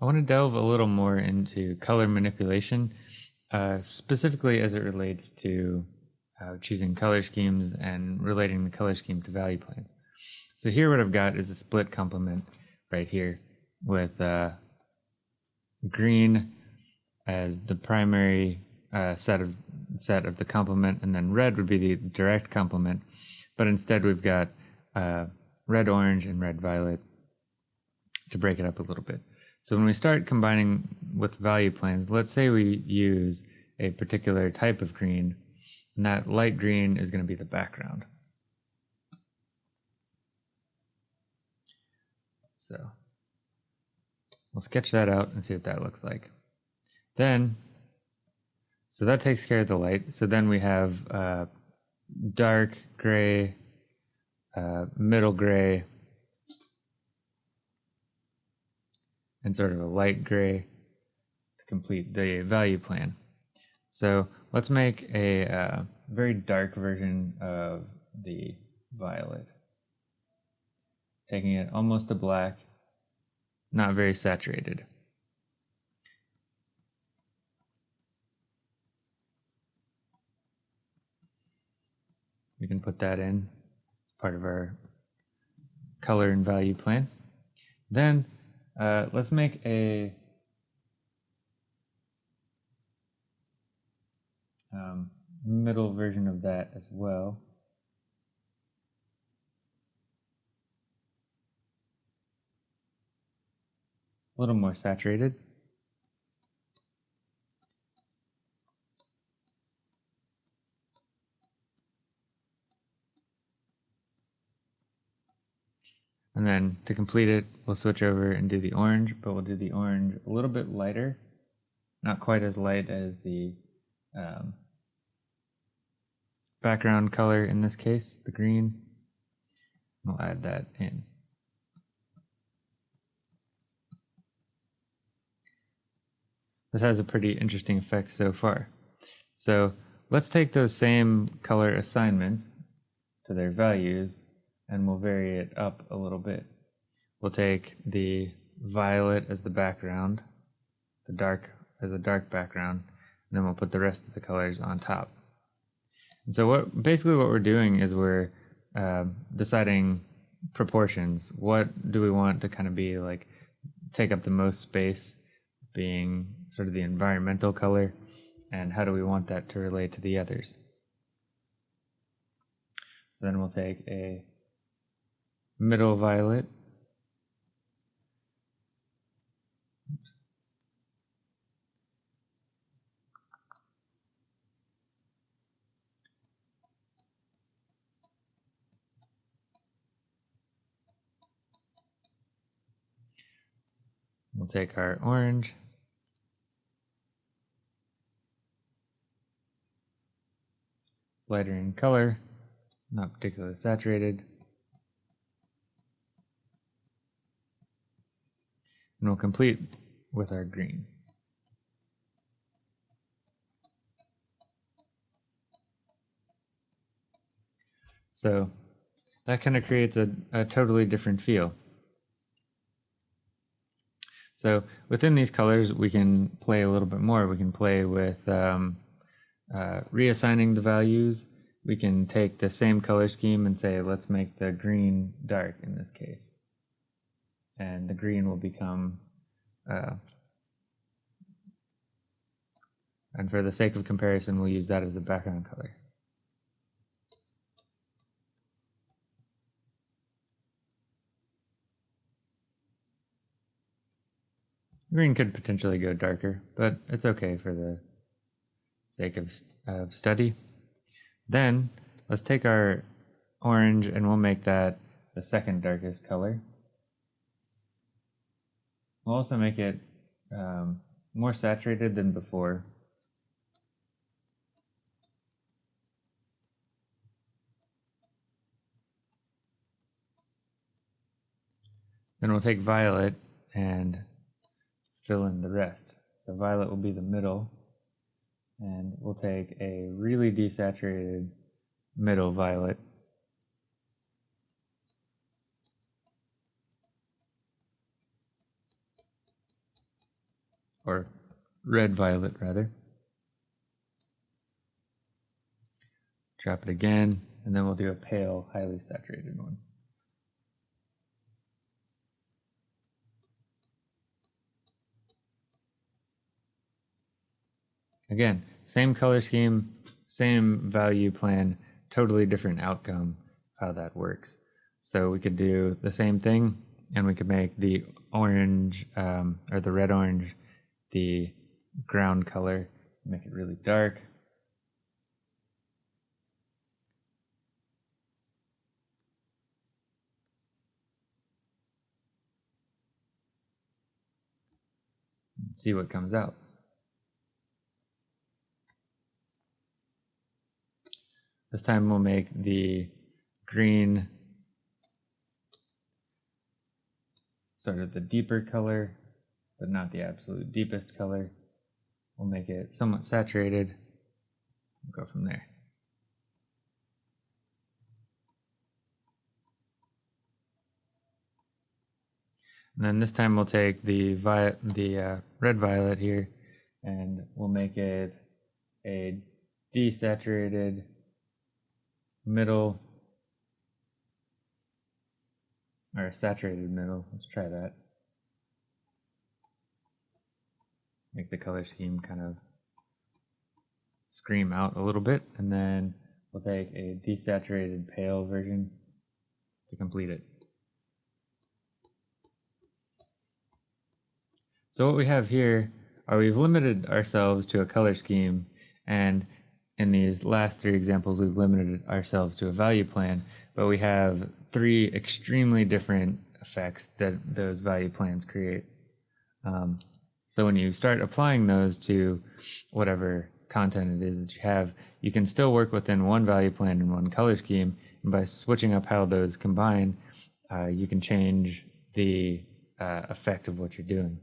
I want to delve a little more into color manipulation, uh, specifically as it relates to uh, choosing color schemes and relating the color scheme to value planes. So here what I've got is a split complement right here with uh, green as the primary uh, set of set of the complement, and then red would be the direct complement. But instead, we've got uh, red orange and red violet to break it up a little bit. So when we start combining with value planes, let's say we use a particular type of green, and that light green is going to be the background. So we'll sketch that out and see what that looks like. Then, so that takes care of the light. So then we have uh, dark gray, uh, middle gray, and sort of a light gray to complete the value plan. So let's make a uh, very dark version of the violet. Taking it almost to black, not very saturated. We can put that in as part of our color and value plan. Then uh, let's make a um, middle version of that as well. A little more saturated. And then to complete it, we'll switch over and do the orange, but we'll do the orange a little bit lighter, not quite as light as the um, background color in this case, the green. We'll add that in. This has a pretty interesting effect so far. So let's take those same color assignments to their values and we'll vary it up a little bit. We'll take the violet as the background, the dark as a dark background, and then we'll put the rest of the colors on top. And so what basically what we're doing is we're uh, deciding proportions. What do we want to kind of be like take up the most space, being sort of the environmental color, and how do we want that to relate to the others? Then we'll take a middle violet. We'll take our orange. Lighter in color, not particularly saturated. And we'll complete with our green. So that kind of creates a, a totally different feel. So within these colors, we can play a little bit more. We can play with um, uh, reassigning the values. We can take the same color scheme and say, let's make the green dark in this case and the green will become uh, and for the sake of comparison we'll use that as the background color. Green could potentially go darker, but it's okay for the sake of, of study. Then let's take our orange and we'll make that the second darkest color. We'll also make it um, more saturated than before. Then we'll take violet and fill in the rest. So violet will be the middle, and we'll take a really desaturated middle violet or red violet rather. Drop it again, and then we'll do a pale, highly saturated one. Again, same color scheme, same value plan, totally different outcome how that works. So we could do the same thing and we could make the orange um, or the red orange the ground color, make it really dark. See what comes out. This time we'll make the green sort of the deeper color, but not the absolute deepest color. We'll make it somewhat saturated. We'll go from there. And then this time we'll take the violet, the uh, red violet here, and we'll make it a desaturated middle or saturated middle. Let's try that. Make the color scheme kind of scream out a little bit, and then we'll take a desaturated pale version to complete it. So what we have here are we've limited ourselves to a color scheme and in these last three examples, we've limited ourselves to a value plan, but we have three extremely different effects that those value plans create. Um, so when you start applying those to whatever content it is that you have, you can still work within one value plan and one color scheme. And by switching up how those combine, uh, you can change the uh, effect of what you're doing.